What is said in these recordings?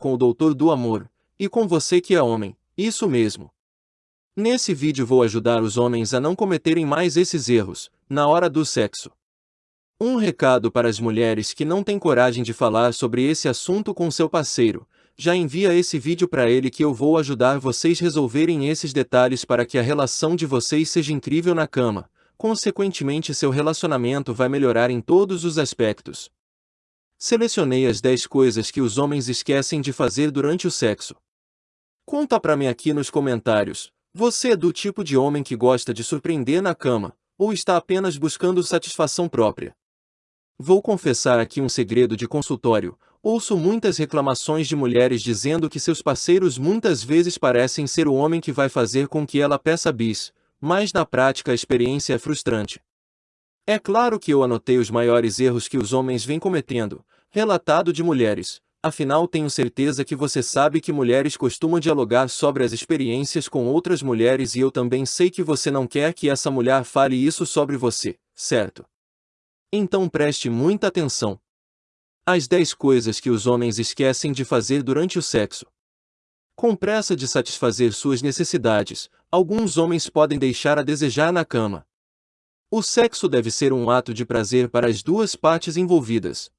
com o doutor do amor, e com você que é homem, isso mesmo. Nesse vídeo vou ajudar os homens a não cometerem mais esses erros, na hora do sexo. Um recado para as mulheres que não têm coragem de falar sobre esse assunto com seu parceiro, já envia esse vídeo para ele que eu vou ajudar vocês resolverem esses detalhes para que a relação de vocês seja incrível na cama, consequentemente seu relacionamento vai melhorar em todos os aspectos. Selecionei as 10 coisas que os homens esquecem de fazer durante o sexo. Conta pra mim aqui nos comentários, você é do tipo de homem que gosta de surpreender na cama, ou está apenas buscando satisfação própria? Vou confessar aqui um segredo de consultório, ouço muitas reclamações de mulheres dizendo que seus parceiros muitas vezes parecem ser o homem que vai fazer com que ela peça bis, mas na prática a experiência é frustrante. É claro que eu anotei os maiores erros que os homens vêm cometendo, relatado de mulheres, Afinal tenho certeza que você sabe que mulheres costumam dialogar sobre as experiências com outras mulheres e eu também sei que você não quer que essa mulher fale isso sobre você, certo? Então preste muita atenção. As 10 coisas que os homens esquecem de fazer durante o sexo. Com pressa de satisfazer suas necessidades, alguns homens podem deixar a desejar na cama. O sexo deve ser um ato de prazer para as duas partes envolvidas.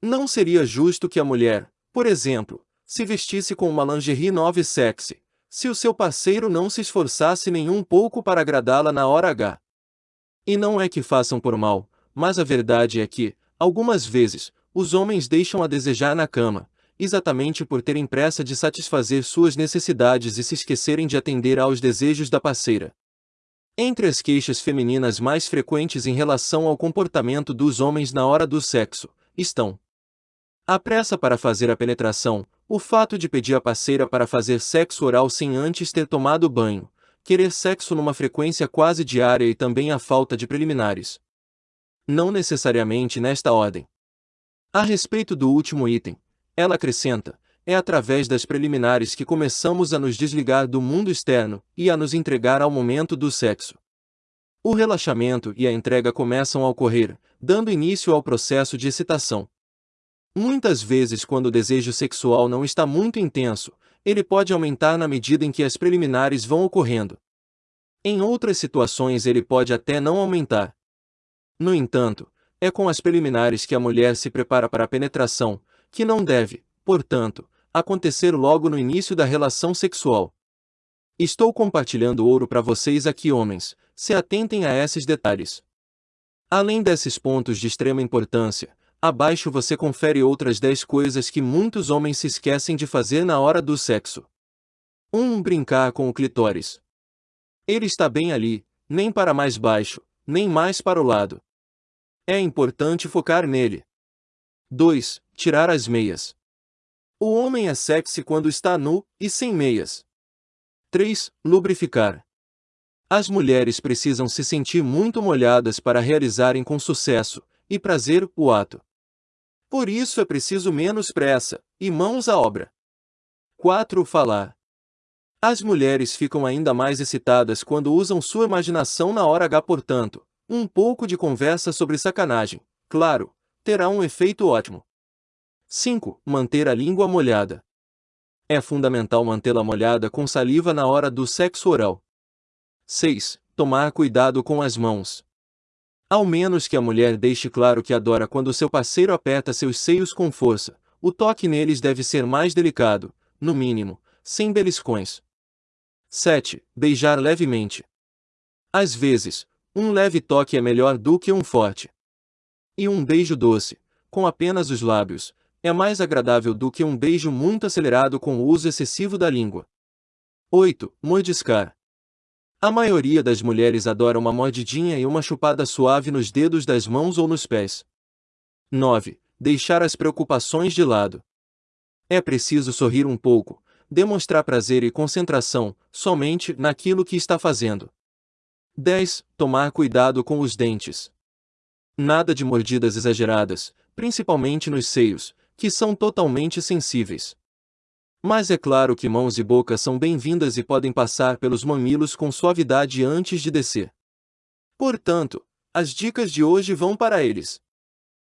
Não seria justo que a mulher, por exemplo, se vestisse com uma lingerie nova e sexy, se o seu parceiro não se esforçasse nem um pouco para agradá-la na hora H. E não é que façam por mal, mas a verdade é que, algumas vezes, os homens deixam a desejar na cama, exatamente por terem pressa de satisfazer suas necessidades e se esquecerem de atender aos desejos da parceira. Entre as queixas femininas mais frequentes em relação ao comportamento dos homens na hora do sexo, estão a pressa para fazer a penetração, o fato de pedir a parceira para fazer sexo oral sem antes ter tomado banho, querer sexo numa frequência quase diária e também a falta de preliminares. Não necessariamente nesta ordem. A respeito do último item, ela acrescenta, é através das preliminares que começamos a nos desligar do mundo externo e a nos entregar ao momento do sexo. O relaxamento e a entrega começam a ocorrer, dando início ao processo de excitação. Muitas vezes quando o desejo sexual não está muito intenso, ele pode aumentar na medida em que as preliminares vão ocorrendo. Em outras situações ele pode até não aumentar. No entanto, é com as preliminares que a mulher se prepara para a penetração, que não deve, portanto, acontecer logo no início da relação sexual. Estou compartilhando ouro para vocês aqui homens, se atentem a esses detalhes. Além desses pontos de extrema importância, Abaixo você confere outras 10 coisas que muitos homens se esquecem de fazer na hora do sexo. 1. Um, brincar com o clitóris. Ele está bem ali, nem para mais baixo, nem mais para o lado. É importante focar nele. 2. Tirar as meias. O homem é sexy quando está nu e sem meias. 3. Lubrificar. As mulheres precisam se sentir muito molhadas para realizarem com sucesso e prazer o ato. Por isso é preciso menos pressa, e mãos à obra. 4. Falar. As mulheres ficam ainda mais excitadas quando usam sua imaginação na hora H, portanto, um pouco de conversa sobre sacanagem, claro, terá um efeito ótimo. 5. Manter a língua molhada. É fundamental mantê-la molhada com saliva na hora do sexo oral. 6. Tomar cuidado com as mãos. Ao menos que a mulher deixe claro que adora quando seu parceiro aperta seus seios com força, o toque neles deve ser mais delicado, no mínimo, sem beliscões. 7. Beijar levemente. Às vezes, um leve toque é melhor do que um forte. E um beijo doce, com apenas os lábios, é mais agradável do que um beijo muito acelerado com o uso excessivo da língua. 8. Mordiscar. A maioria das mulheres adora uma mordidinha e uma chupada suave nos dedos das mãos ou nos pés. 9. Deixar as preocupações de lado. É preciso sorrir um pouco, demonstrar prazer e concentração, somente naquilo que está fazendo. 10. Tomar cuidado com os dentes. Nada de mordidas exageradas, principalmente nos seios, que são totalmente sensíveis. Mas é claro que mãos e boca são bem-vindas e podem passar pelos mamilos com suavidade antes de descer. Portanto, as dicas de hoje vão para eles.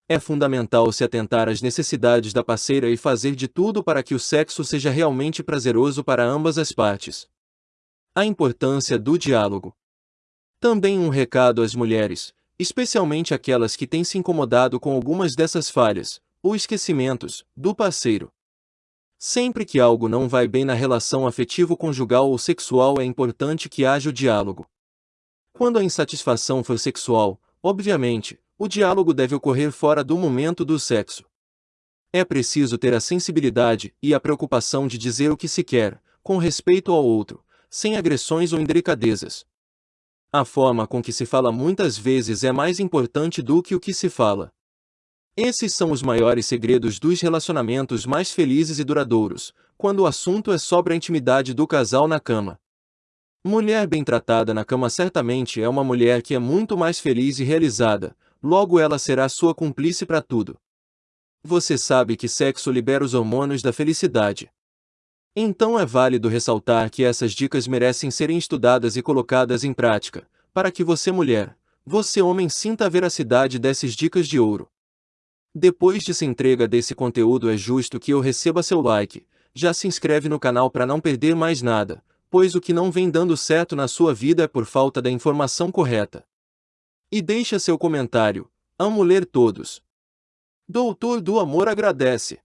É fundamental se atentar às necessidades da parceira e fazer de tudo para que o sexo seja realmente prazeroso para ambas as partes. A importância do diálogo. Também um recado às mulheres, especialmente aquelas que têm se incomodado com algumas dessas falhas, ou esquecimentos, do parceiro. Sempre que algo não vai bem na relação afetivo-conjugal ou sexual é importante que haja o diálogo. Quando a insatisfação for sexual, obviamente, o diálogo deve ocorrer fora do momento do sexo. É preciso ter a sensibilidade e a preocupação de dizer o que se quer, com respeito ao outro, sem agressões ou indelicadezas. A forma com que se fala muitas vezes é mais importante do que o que se fala. Esses são os maiores segredos dos relacionamentos mais felizes e duradouros, quando o assunto é sobre a intimidade do casal na cama. Mulher bem tratada na cama certamente é uma mulher que é muito mais feliz e realizada, logo ela será sua cúmplice para tudo. Você sabe que sexo libera os hormônios da felicidade. Então é válido ressaltar que essas dicas merecem serem estudadas e colocadas em prática, para que você mulher, você homem sinta a veracidade dessas dicas de ouro. Depois de se entrega desse conteúdo é justo que eu receba seu like, já se inscreve no canal para não perder mais nada, pois o que não vem dando certo na sua vida é por falta da informação correta. E deixa seu comentário. Amo ler todos. Doutor do Amor agradece.